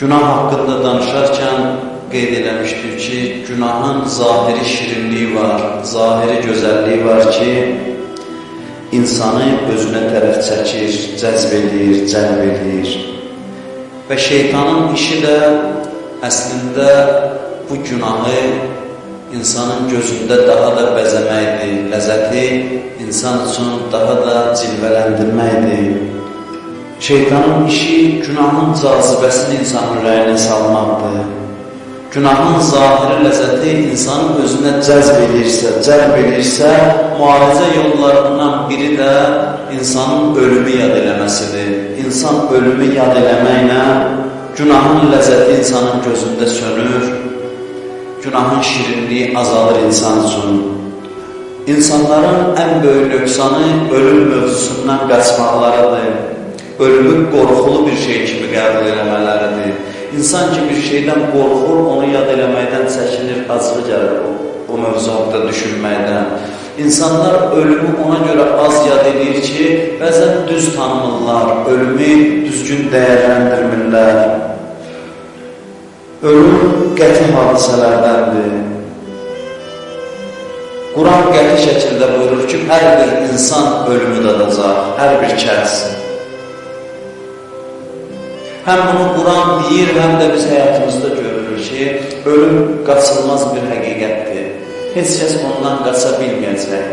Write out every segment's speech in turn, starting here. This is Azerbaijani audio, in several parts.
Günah haqqında danışarkən qeyd eləmişdik ki, günahın zahiri şirinliyi var, zahiri gözəlliyi var ki, insanı özünə tərəf çəkir, cəzb edir, cəlb edir. Və şeytanın işi də əslində bu günahı insanın gözündə daha da bəzəməkdir, ləzzəti insan üçün daha da cilvələndirməkdir. Şeytanın işi günahın cazibəsini insanın ürəyinə salmaqdır. Günahın zahiri ləzzəti insanın özünə cəzb edirsə, cəlb edirsə, müalicə yollarından biri də insanın ölümü yad eləməsidir. İnsan ölümü yad eləməklə günahın ləzzəti insanın gözündə sönür, günahın şirinliyi azalır insan üçün. İnsanların ən böyük nöqsanı ölüm mövzusundan qaçmaqlarıdır ölümü qorxulu bir şey kimi qəbul eləmələridir. İnsan ki, bir şeydən qorxur, onu yad eləməkdən çəkinir, acığı gəlir o, o mövzu haqda düşünməkdən. İnsanlar ölümü ona görə az yad edir ki, bəzən düz tanımırlar, ölümü düzgün dəyərləndirmirlər. Ölüm qəti hadisələrdəndir. Quran qəti şəkildə buyurur ki, hər bir insan ölümü dadacaq, hər bir kəs. Həm bunu Quran deyir, həm də biz həyatımızda görürük ki, ölüm qaçılmaz bir həqiqətdir. Heç kəs ondan qaça bilməyəcək.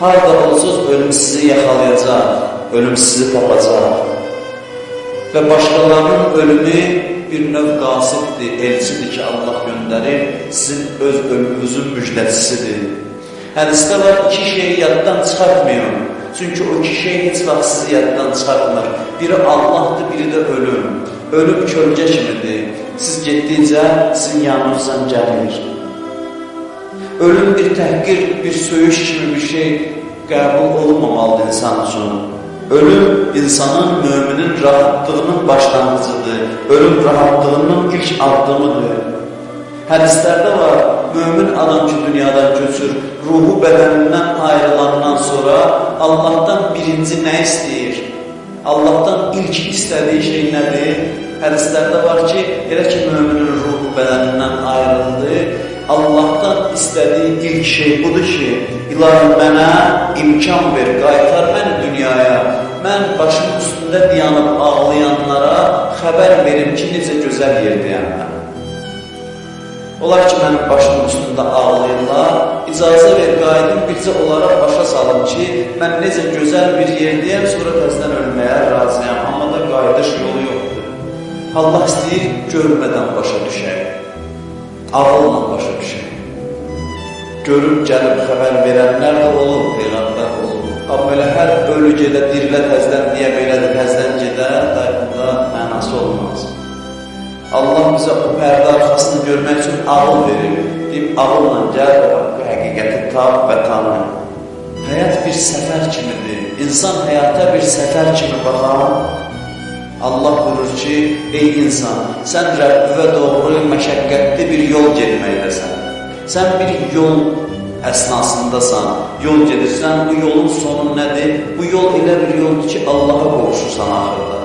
Harada olsuz, ölüm sizi yaxalayacaq, ölüm sizi tapacaq. Və başqalarının ölümü bir növ qasibdir, elçidir ki, Allah göndərir, sizin öz ölümünüzün müjdəcisidir. Hədisdə var, iki şeyi yaddan çıxartmayın. Çünki o iki şey heç vaxt sizi yaddan çıxartmır. Biri Allahdır, biri də ölüm. Ölüm kölgə kimidir. Siz getdikcə sizin yanınızdan gəlir. Ölüm bir təhqir, bir söyüş kimi bir şey qəbul olunmamalıdır insan üçün. Ölüm insanın, müminin rahatlığının başlanğıcıdır. Ölüm rahatlığının ilk addımıdır. Hədislərdə var, mömin adam ki, dünyadan köçür, ruhu bədənindən ayrılandan sonra Allahdan birinci nə istəyir? Allahdan ilk istədiyi şey nədir? Hədislərdə var ki, elə ki, möminin ruhu bədənindən ayrıldı, Allahdan istədiyi ilk şey budur ki, ilahi mənə imkan ver, qaytar məni dünyaya, mən başım üstündə dayanıb ağlayanlara xəbər verim ki, necə gözəl yerdəyəm mən. Onlar ki, mənim başımın üstündə ağlayırlar, icazə ver, qaydım bircə onlara başa salım ki, mən necə gözəl bir yerdəyəm, sonra təzdən ölməyə razıyam, amma da qayıdış yolu yoxdur. Allah istəyir, görmədən başa düşək, ağılla başa düşək. Görüb, gəlib xəbər verənlər də olur, Peyğəmbər olur. Amma belə hər ölü gedə, dirilə təzdən deyə belədir, təzdən gedə, da mənası olmaz. Allah bizə o pərdə arxasını görmək ağıl verir. Deyib, ağılla gəl və haqqı həqiqəti tap və tanı. Həyat bir səfər kimidir. İnsan həyata bir səfər kimi baxan, Allah buyurur ki, ey insan, sən Rəbbivə doğru məşəqqətli bir yol getməkdəsən. Sən bir yol əsnasındasan, yol gedirsən, bu yolun sonu nədir? Bu yol elə bir yoldur ki, Allaha qovuşursan axırda.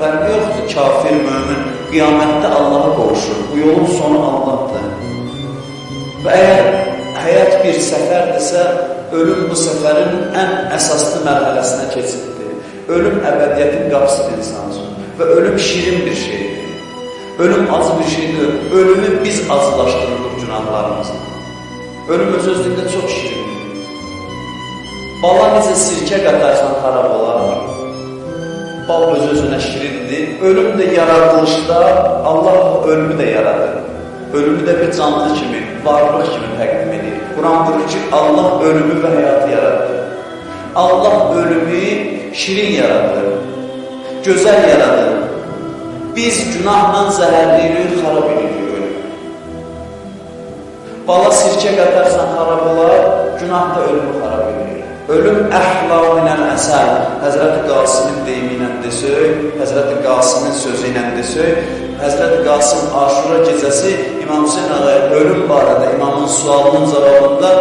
Fərqi yoxdur, kafir, mömin, qiyamətdə Allaha qovuşur. Bu yolun sonu Allahdır. Və əgər həyat bir səfərdirsə, ölüm bu səfərin ən əsaslı mərhələsinə keçiddir. Ölüm əbədiyyətin qapısıdır insan üçün. Və ölüm şirin bir şeydir. Ölüm acı bir şeydir. Ölümü biz acılaşdırırıq günahlarımızla. Ölüm öz özlüyündə çox şirindir. Bala necə sirkə qatarsan xarab olar. Bal öz-özünə şirindir. Ölüm də yaradılışda Allah ölümü də yaradır. Ölümü də bir canlı kimi, varlıq kimi təqdim edir. Quran buyurur ki, Allah ölümü və həyatı yaradır. Allah ölümü şirin yaradır, gözəl yaradır. Biz günahla zəhərləyirik, xarab edirik ölümü. Bala sirkə qatarsan xarab olar, günah da ölümü xarab. Ölüm əhlau minəl əsəl. Həzrəti Qasimin deyimi ilə desək, Həzrəti Qasimin sözü ilə desək, Həzrəti Qasim Aşura gecəsi İmam Hüseyin ağaya ölüm barədə imamın sualının cavabında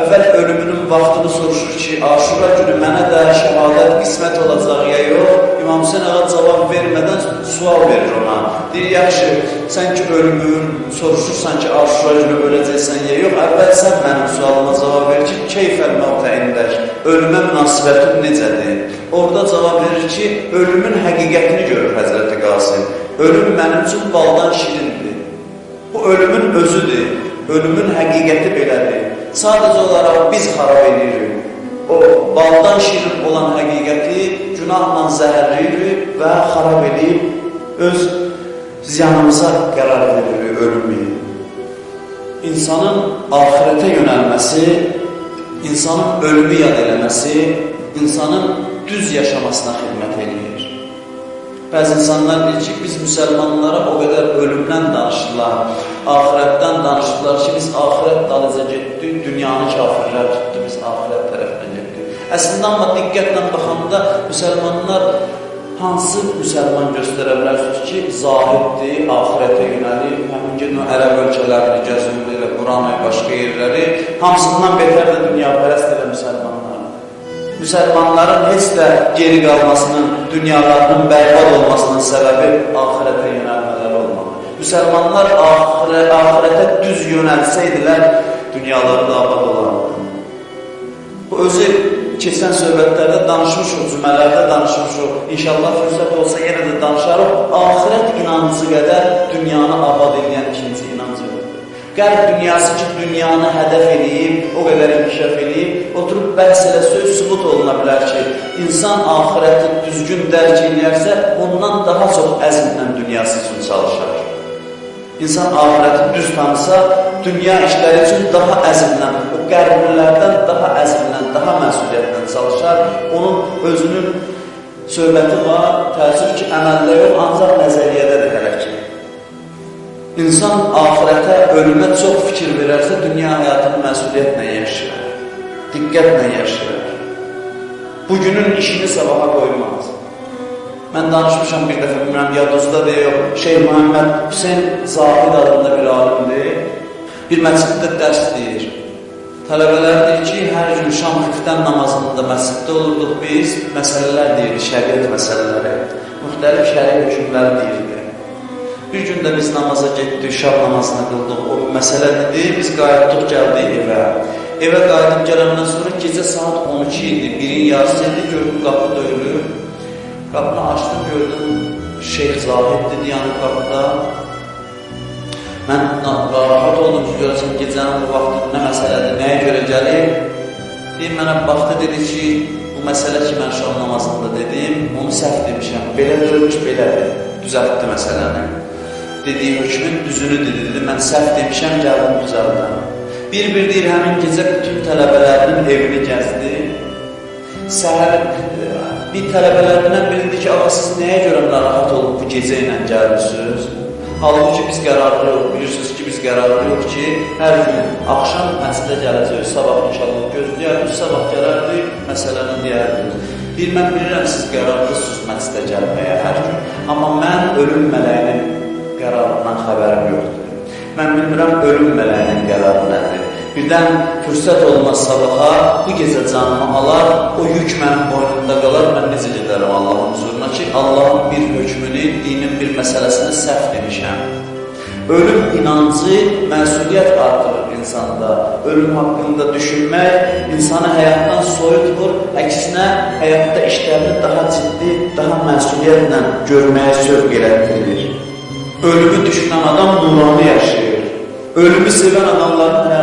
əvvəl ölümünün vaxtını soruşur ki, Aşura günü mənə də şəhadət qismət olacaq ya yox. İmam Hüseyin ağa cavab vermədən sual verir ona. Deyir, yaxşı, sən ki ölümün soruşursan ki, aşura günü öləcəksən ya yox, əvvəl sən mənim sualıma cavab ver ki, keyfəl mavtə indək, ölümə münasibətin necədir? Orada cavab verir ki, ölümün həqiqətini görür Həzrəti Qasım. Ölüm mənim üçün baldan şirindir. Bu ölümün özüdür, ölümün həqiqəti belədir. Sadəcə olaraq biz xarab edirik. O baldan şirin olan həqiqəti günahla zəhərləyirik və xarab edib öz ziyanımıza qərar veririk ölümü. İnsanın ahirətə yönəlməsi, insanın ölümü yad eləməsi, insanın düz yaşamasına xidmət edir. Bəzi insanlar deyir ki, biz müsəlmanlara o qədər ölümdən danışırlar, ahirətdən danışırlar ki, biz ahirət dalıca getdik, dünyanı kafirlər tutdu, biz ahirət tərəfinə getdik. Əslində, amma diqqətlə baxanda müsəlmanlar hansı müsəlman göstərə bilərsiniz ki, zahiddir, ahirətə yönəlir, həmin o ərəb ölkələrini gəzirlər, Quran və başqa yerləri, hamısından betər də dünya pərəst elə müsəlmanlar. Müsəlmanların heç də geri qalmasının, dünyalarının bərbad olmasının səbəbi ahirətə yönəlmələri olmalı. Müsəlmanlar ahirə, ahirətə düz yönəlsəydilər, dünyaları da abad olardı. Bu özü keçən söhbətlərdə danışmışıq, cümələrdə danışmışıq. İnşallah fürsət olsa yenə də danışarıq. Ahirət inancı qədər dünyanı abad edən ikinci Qərb dünyası ki, dünyanı hədəf eləyib, o qədər inkişaf eləyib, oturub bəhs elə söz sübut oluna bilər ki, insan ahirəti düzgün dərk eləyərsə, ondan daha çox əzmlə dünyası üçün çalışar. İnsan ahirəti düz tanısa, dünya işləri üçün daha əzmlə, o qərblilərdən daha əzmlə, daha məsuliyyətlə çalışar. Onun özünün söhbəti var, təəssüf ki, əməldə yox, ancaq nəzəriyyədə də hələ ki. İnsan ahirətə, ölümə çox fikir verərsə, dünya həyatını məsuliyyətlə yaşayır, diqqətlə yaşayır. Bugünün işini sabaha qoymaz. Mən danışmışam bir dəfə, bilmirəm, yadınızda da yox, Şeyh Muhammed Hüseyin Zahid adında bir alimdir. Bir məsciddə dərs deyir. Tələbələr deyir ki, hər gün şam xiftən namazında məsciddə olurduq biz, məsələlər deyirik, şəriət məsələləri, müxtəlif şəri hökümlər deyirdik. Bir gün də biz namaza getdik, şab namazını qıldıq, o məsələ dedi, biz qayıtdıq, gəldik evə. Evə qayıdıb gələndən sonra gecə saat 12 idi, birin yarısı idi, gördüm qapı döyülür. Qapını açdım, gördüm, Şeyx Zahid dedi, yəni qapıda. Mən rahat oldum ki, görəsən gecənin bu vaxtı nə məsələdir, nəyə görə gəlir? Deyim, mənə baxdı, dedi ki, bu məsələ ki, mən şam namazında dedim, onu səhv demişəm, belə döyülmüş, belədir, düzəltdi məsələni dediyi hökmün düzünü dedi, dedi, mən səhv demişəm, gəldim düzəldən. Bir-bir deyir, həmin gecə bütün tələbələrinin evini gəzdi. Səhər bir tələbələrindən biri dedi ki, ağa siz nəyə görə narahat olub bu gecə ilə gəlmişsiniz? Halbuki biz qərarlıyıq, bilirsiniz ki, biz qərarlıyıq ki, hər gün axşam məsələ gələcək, sabah inşallah gözləyərdik, sabah gələrdik, məsələni deyərdik. Bir, mən bilirəm, siz qərarlısınız məsələ gəlməyə hər gün, amma mən ölüm mələyinin qərarından xəbərim yoxdur. Mən bilmirəm, ölüm mələyinin qərarı nədir. Birdən fürsət olmaz sabaha, bu gecə canımı alar, o yük mənim boynumda qalar, mən necə gedərəm Allahın huzuruna ki, Allahın bir hökmünü, dinin bir məsələsini səhv demişəm. Ölüm inancı məsuliyyət artırır insanda. Ölüm haqqında düşünmək insanı həyatdan soyutmur, əksinə həyatda işlərini daha ciddi, daha məsuliyyətlə görməyə sövq elətdirir. Ölümü düşünən adam nurani yaşayır. Ölümü sevən adamların baxın.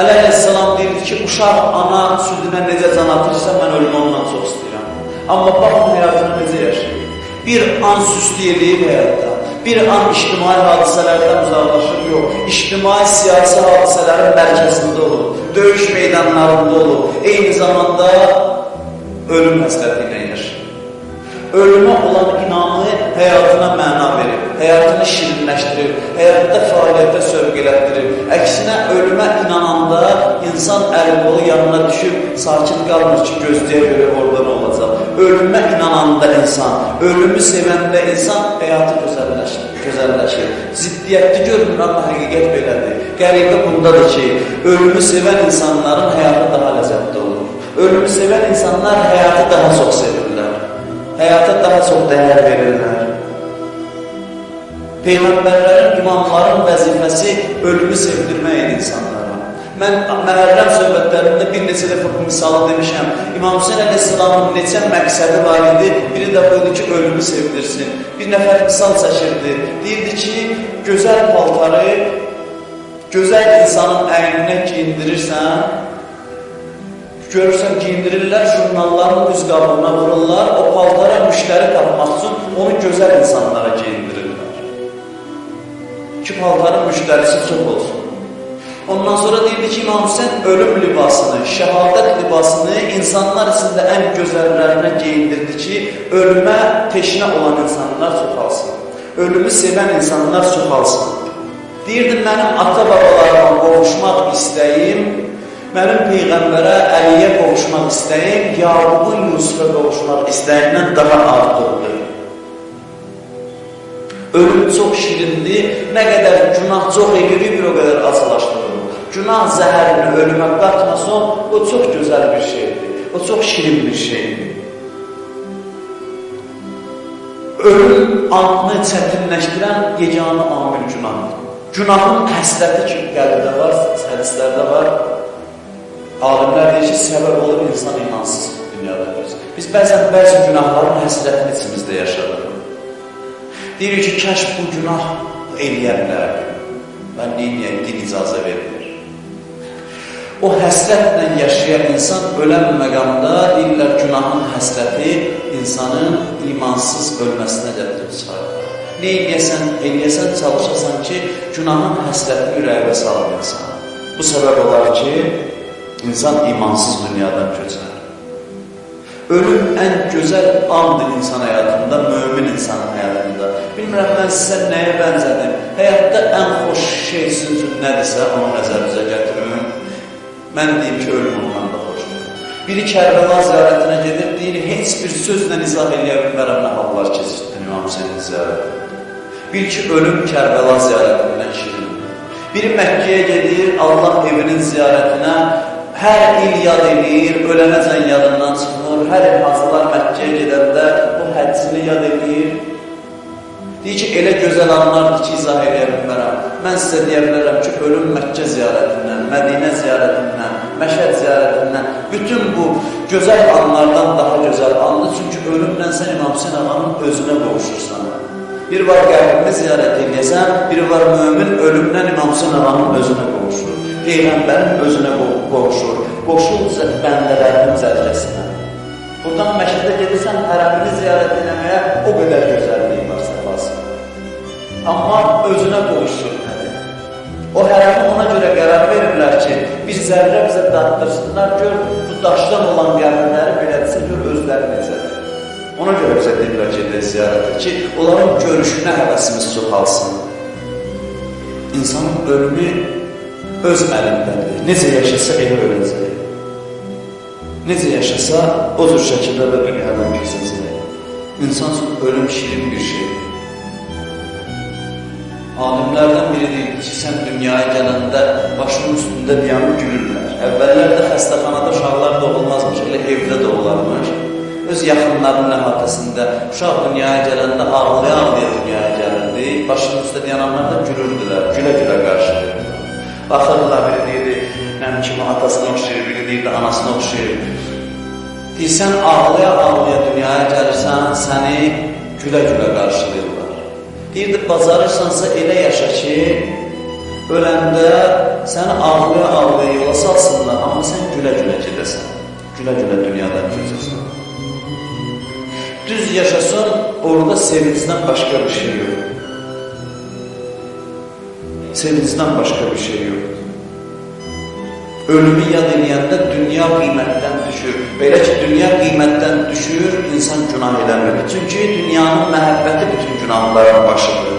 Əleyhisselam deyir ki, uşaq ana südünə necə can atırsa, mən ölümü ondan çox istəyirəm. Amma baxın həyatını necə yaşayır. Bir an süslü eləyib həyatda. Bir an ictimai hadisələrdən uzaqlaşır, yox. İctimai siyasi hadisələrin mərkəzində olur. Döyüş meydanlarında olur. Eyni zamanda ölüm həsləti ilə yaşayır ölümə olan inamı həyatına məna verir, həyatını şirinləşdirir, həyatda fəaliyyətə sövq elətdirir. Əksinə, ölümə inananda insan əl-qolu yanına düşüb, sakit qalmır ki, gözləyə görə orada nə olacaq. Ölümə inananda insan, ölümü sevəndə insan həyatı gözəlləşir. gözəlləşir. Ziddiyyətli görünür, amma həqiqət belədir. Qəribə bundadır ki, ölümü sevən insanların həyatı daha ləzzətli olur. Ölümü sevən insanlar həyatı daha çox sevirlər. Həyata daha çox dəyər verirlər. Peyğəmbərlərin, imamların vəzifəsi ölümü sevdirmək idi insanlara. Mən məhərrəm söhbətlərində bir neçə dəfə bu misalı demişəm. İmam Hüseyin əleyhissalamın neçə məqsədi var idi? Biri də buydu ki, ölümü sevdirsin. Bir nəfər misal çəkirdi. Deyirdi ki, gözəl paltarı gözəl insanın əyninə giyindirirsən, görürsən giyindirirlər, jurnalların üz qabığına vururlar, o paltara müştəri tapmaq üçün onu gözəl insanlara giyindirirlər. Ki, paltarın müştərisi çox olsun. Ondan sonra deyildi ki, İmam Hüseyin ölüm libasını, şəhadət libasını insanlar içində ən gözəllərinə geyindirdi ki, ölümə teşnə olan insanlar çoxalsın. Ölümü sevən insanlar çoxalsın. Deyirdi, mənim ata-babalarıma qovuşmaq istəyim, mənim Peyğəmbərə, Əliyə qovuşmaq istəyim, Yaqubun Yusufə qovuşmaq istəyimdən daha artıqdır. Ölüm çox şirindir, nə qədər günah çox edilir, bir o qədər acılaşdırır. Günah zəhərini ölümə qatmasın, o çox gözəl bir şeydir, o çox şirin bir şeydir. Ölüm anını çətinləşdirən yeganı amil günahdır. Günahın həsrəti ki, qəlbdə var, hədislərdə var. Alimlər deyir ki, səbəb olur insan imansız dünyada. Biz bəzən bəzi günahların həsrətini içimizdə yaşadıq. Deyirik ki, kəş bu günah eləyə bilərdim. Mən neyiniyəm, din icazə vermir. O həsrətlə yaşayan insan ölən məqamda deyirlər günahın həsrəti insanın imansız ölməsinə gətirib çıxarır. Ne eləyəsən, çalışasan ki, günahın həsrətini ürəyivə salmayasan. Bu səbəb olar ki, insan imansız dünyadan köçər. Ölüm ən gözəl andır insan həyatında, mömin insanın həyatında. Bilmirəm, mən sizə nəyə bənzədim? Həyatda ən xoş şey sizin üçün nədirsə, onu nəzərinizə gətirin. Mən deyim ki, ölüm ondan da xoşdur. Biri Kərbəla ziyarətinə gedir, deyir, heç bir sözlə izah eləyə bilmərəm nə hallar keçirdin İmam Hüseynin ziyarətində. Bil ki, ölüm Kərbəla ziyarətindən şirindir. Biri Məkkəyə gedir, Allah evinin ziyarətinə hər il yad edir, ölənəcən yadından çıxmır, hər il hazırlar Məkkəyə gedəndə bu həccini yad edir. Deyir ki, elə gözəl anlardır ki, izah edə bilmərəm. Mən sizə deyə bilərəm ki, ölüm Məkkə ziyarətindən, Mədinə ziyarətindən, Məşəd ziyarətindən, bütün bu gözəl anlardan daha gözəl andır. Çünki ölümlə sən İmam Hüseyin ağanın özünə qovuşursan. Bir var qəbrini ziyarət edəsən, biri var mömin ölümdən İmam Hüseyin ağanın özünə qovuşur. Peyğəmbərin özünə qovuşur. Qoşul bəndələrinin zərcəsinə. Buradan məşədə gedirsən, hərəmini ziyarət eləməyə o qədər gözəlliyi var səfası. Amma özünə qovuşur nədir? O hərəmi ona görə qərar verirlər ki, bir zərrə bizə daddırsınlar, gör bu daşdan olan qəbirləri belədirsə, gör özləri necədir. Ona görə bizə deyirlər ki, edək ziyarətə ki, onların görüşünə həvəsimiz çoxalsın. İnsanın ölümü öz əlindədir. Necə yaşasa elə öləcək. Necə yaşasa o cür şəkildə də dünyadan keçəcək. İnsan üçün ölüm şirin bir şeydir. Alimlərdən biri deyir ki, sən dünyaya gələndə başının üstündə diyanı gülürlər. Əvvəllərdə xəstəxanada uşaqlar doğulmazmış, elə evdə doğularmış öz yaxınlarının əhatəsində uşaq dünyaya gələndə ağlaya-ağlaya dünyaya gəlirdi. Başının üstə dayananlar da gülürdülər, gülə-gülə qarşılayırdı. Baxırdılar, biri deyirdi, mənim kimi atasına oxşayır, biri deyirdi, anasına oxşayır. Deyirsən, ağlaya-ağlaya dünyaya gəlirsən, səni gülə-gülə qarşılayırlar. Deyirdi, bacarırsansa elə yaşa ki, öləndə səni ağlaya-ağlaya yola salsınlar, amma sən gülə-gülə gedəsən, gülə-gülə dünyadan keçəsən. Düz yaşasın, orada sevincdən başqa bir şey yox. Sevincdən başqa bir şey yox. Ölümü yad eləyəndə dünya qiymətdən düşür. Belə ki, dünya qiymətdən düşür, insan günah eləmir. Çünki dünyanın məhəbbəti bütün günahların başıdır.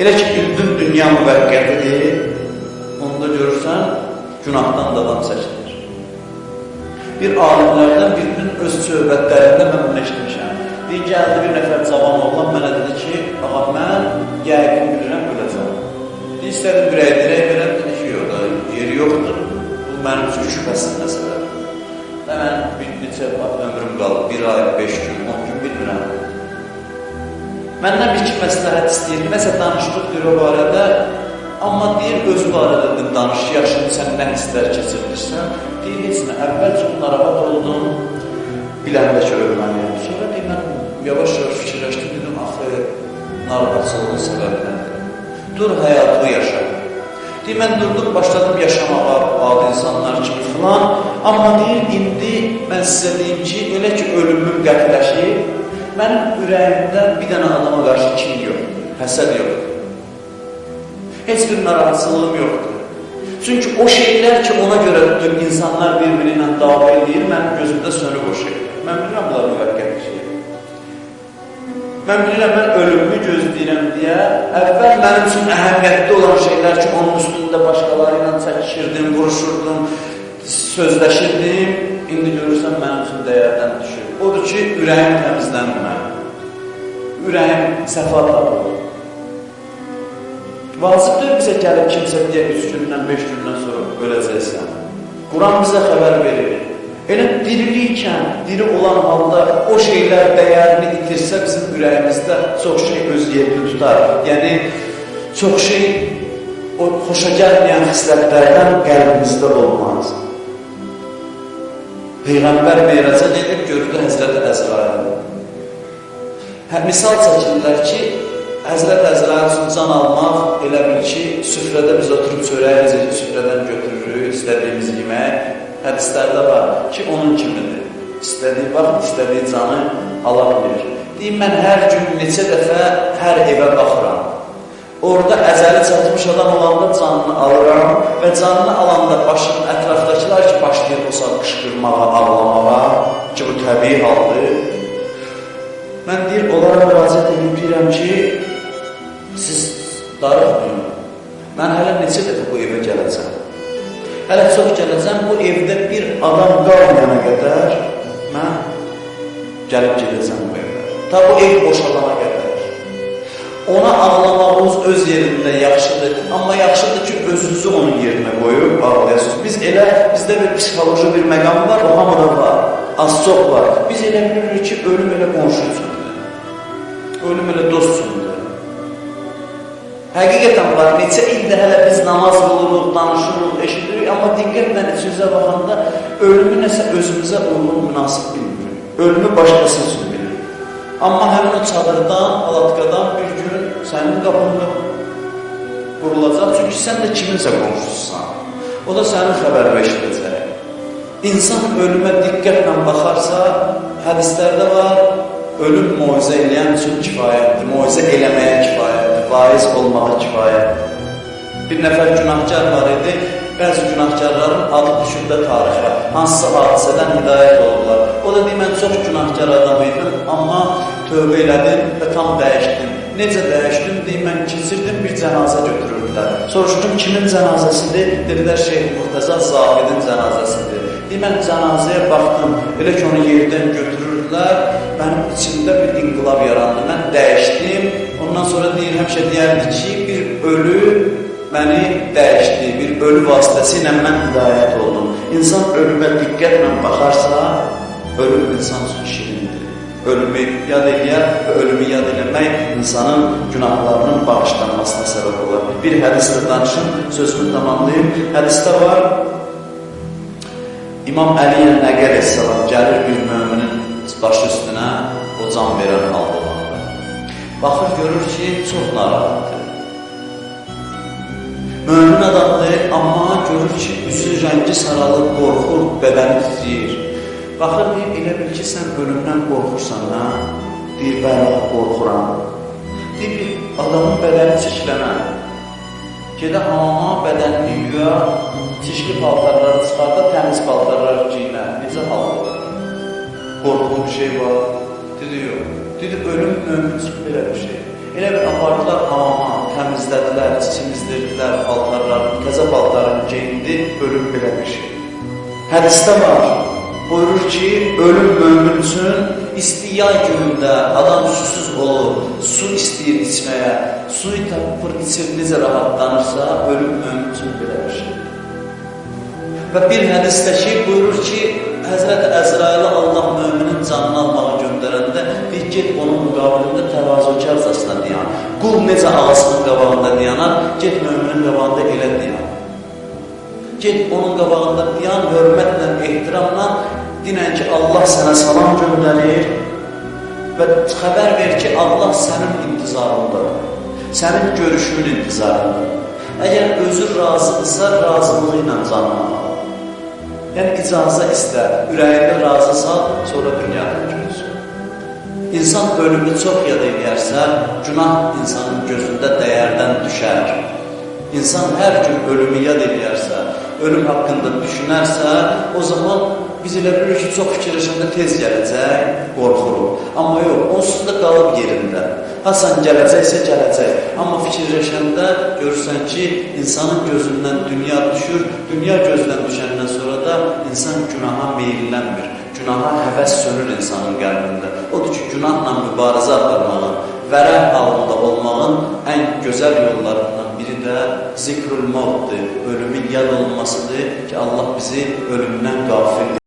Elə ki, bildin dünya müvəqqətidir, onda görürsən, günahdan davam çəkilir bir alimlərdən birinin öz söhbətlərində mən bunu eşitmişəm. Deyir, gəldi bir nəfər cavan oğlan mənə dedi ki, ağa, mən yəqin bilirəm Deyir, istədim bir əydirək verəm, dedi ki, yox da, yeri yoxdur. Bu mənim üçün şübhəsiz məsələdir. Və mən bir neçə ömrüm qalıb, bir ay, beş gün, on gün bilmirəm. Məndən bir iki məsləhət istəyir, nəsə danışdıq bir o barədə, amma deyir, öz barədə də danış, yaşını sən nə hisslər keçirdirsən, deyir, heç nə, əvvəl çox narahat oldum, biləndə ki, ölməliyəm. Sonra deyir, mən yavaş-yavaş fikirləşdim, dedim, axı, narahatsızlığın səbəbi nədir? Dur, həyatı yaşa. Deyir, mən durdum, başladım yaşamağa, adi insanlar kimi filan. Amma deyir, indi mən sizə deyim ki, elə ki, ölümüm qətiləşir, mənim ürəyimdə bir dənə adama qarşı kim yoxdur, həsəd yoxdur. Heç bir narahatsızlığım yoxdur. Çünki o şeylər ki, ona görə insanlar bir-biri ilə dava edir, mənim gözümdə sönüb o şey. Mən bilirəm, bunlar şey. Mən bilirəm, mən ölümümü gözləyirəm deyə, əvvəl mənim üçün əhəmiyyətli olan şeylər ki, onun üstündə başqaları ilə çəkişirdim, vuruşurdum, sözləşirdim, indi görürsən mənim üçün dəyərdən düşür. Odur ki, ürəyim təmizlənir mənim. Ürəyim səfa tapır. Vacibdir bizə gəlib kimsə deyə 3 gündən, 5 gündən sonra öləcəksən. Quran bizə xəbər verir. Elə diriliykən, diri olan halda o şeylər dəyərini itirsə bizim ürəyimizdə çox şey öz yerini tutar. Yəni, çox şey o xoşa gəlməyən xislətlərdən qəlbimizdə olmaz. Peyğəmbər meyraca gedir, gördü Həzrət Əzrail. Hə, misal çəkirlər ki, Həzrət Əzrail üçün can almaq elə bil ki, süfrədə biz oturub çörəyi süfrədən götürürük, istədiyimiz yemək, hədislərdə var ki, onun kimidir. İstədiyi vaxt, istədiyi canı ala bilir. Deyim, mən hər gün neçə dəfə hər evə baxıram. Orada əzəli çatmış adam olanda canını alıram və canını alanda başının ətrafdakılar ki, başlayır o saat qışqırmağa, ağlamağa ki, bu təbii haldır. Mən deyir, onlara müraciət edib deyirəm ki, siz darıxmayın. Mən hələ neçə dəfə bu evə gələcəm. Hələ çox gələcəm, bu evdə bir adam qalmayana qədər mən gəlib gedəcəm bu evə. Ta bu ev boşalana qədər. Ona ağlamağınız öz yerində yaxşıdır, amma yaxşıdır ki, özünüzü onun yerinə qoyub ağlayasınız. Biz elə, bizdə bir psixoloji bir məqam var, o hamıda var, az çox var. Biz elə bilirik ki, ölüm elə qonşu üçündür, ölüm elə dost üçündür. Həqiqətən var, neçə ildə hələ biz namaz qılırıq, danışırıq, eşidirik, amma diqqətlə içimizə baxanda ölümü nəsə özümüzə uyğun, münasib bilmirik. Ölümü başqası üçün bilirik. Amma həmin o çadırdan, alatqadan bir gün sənin qapında qurulacaq, çünki sən də kiminsə qonşususan. O da sənin xəbərini eşidəcək. İnsan ölümə diqqətlə baxarsa, hədislərdə var, ölüm moizə eləyən üçün kifayətdir, moizə eləməyə kifayətdir, vaiz olmağa kifayətdir. Bir nəfər günahkar var idi, bəzi günahkarların adı düşündə tarixə, hansısa hadisədən hidayət olurlar. O da deyir, mən çox günahkar adam idim, amma tövbə elədim və tam dəyişdim. Necə dəyişdim? Deyim, mən keçirdim, bir cənazə götürürdülər. Soruşdum, kimin cənazəsidir? Dedilər, Şeyh Muhtəza Zahidin cənazəsidir. Deyim, mən cənazəyə baxdım, elə ki, onu yerdən götürür gördülər, mənim içimdə bir inqilab yarandı, mən dəyişdim. Ondan sonra deyir, həmişə deyərdi ki, bir ölü məni dəyişdi, bir ölü vasitəsilə mən hidayət oldum. İnsan ölümə diqqətlə baxarsa, ölüm insan üçün şirindir. Ölümü yad eləyər və ölümü yad eləmək insanın günahlarının bağışlanmasına səbəb olar. Bir hədisdə danışım, sözümü tamamlayım. Hədisdə var, İmam Əliyə Nəqər Əssalam gəlir bir möminin başı üstünə o can verən halda. Baxır, görür ki, çox narahatdır. Mömin adamdır, amma görür ki, üzü rəngi saralıb, qorxur, bədəni titriyir. Baxır, deyir, elə bil ki, sən ölümdən qorxursan, hə? Deyir, bəli, qorxuram. Deyir, adamın bədəni çirklənə. Gedə hamama bədənini yuya, çirkli paltarları çıxarda, təmiz paltarları giyinə. Necə hal olur? qorxulu bir şey var. Dedi, yox. Dedi, ölüm üçün belə bir şey. Elə bir apardılar hamama, təmizlədilər, çimizdirdilər paltarlarını, təzə paltarını geyindi, ölüm belə bir şey. Hədisdə var, buyurur ki, ölüm mömin üçün isti yay günündə adam susuz olur, su istəyir içməyə, suyu tapır, içir, necə rahatlanırsa, ölüm mömin üçün belə bir şey. Və bir hədisdə ki, buyurur ki, Həzrət Əzraili Allah möminin canını almağa göndərəndə get onun müqabilində təvazökarcasına dayan. Qul necə ağasının qabağında dayanar, get möminin qabağında elə dayan. Get onun qabağında dayan, hörmətlə, ehtiramla dinən ki, Allah sənə salam göndərir və xəbər ver ki, Allah sənin intizarındadır, sənin görüşünün intizarındadır. Əgər özü razıdırsa, razılığı ilə canını al. Yəni, icazə istə, ürəyində razı sal, sonra dünyada. İnsan ölümü çox yad edərsə, günah insanın gözündə dəyərdən düşər. İnsan hər gün ölümü yad edərsə, ölüm haqqında düşünərsə, o zaman biz elə bilirik ki, çox fikirləşəndə tez gələcək, qorxuruq. Amma yox, onsuz da qalıb yerində. Hasan gələcəksə gələcək. Amma fikirləşəndə görürsən ki, insanın gözündən dünya düşür, dünya gözdən düşəndən sonra da insan günaha meyillənmir. Günaha həvəs sönür insanın qəlbində. Odur ki, günahla mübarizə aparmağın, vərək halında olmağın ən gözəl yollarından biri də zikrül mavddır, ölümün yad olmasıdır ki, Allah bizi ölümdən qafil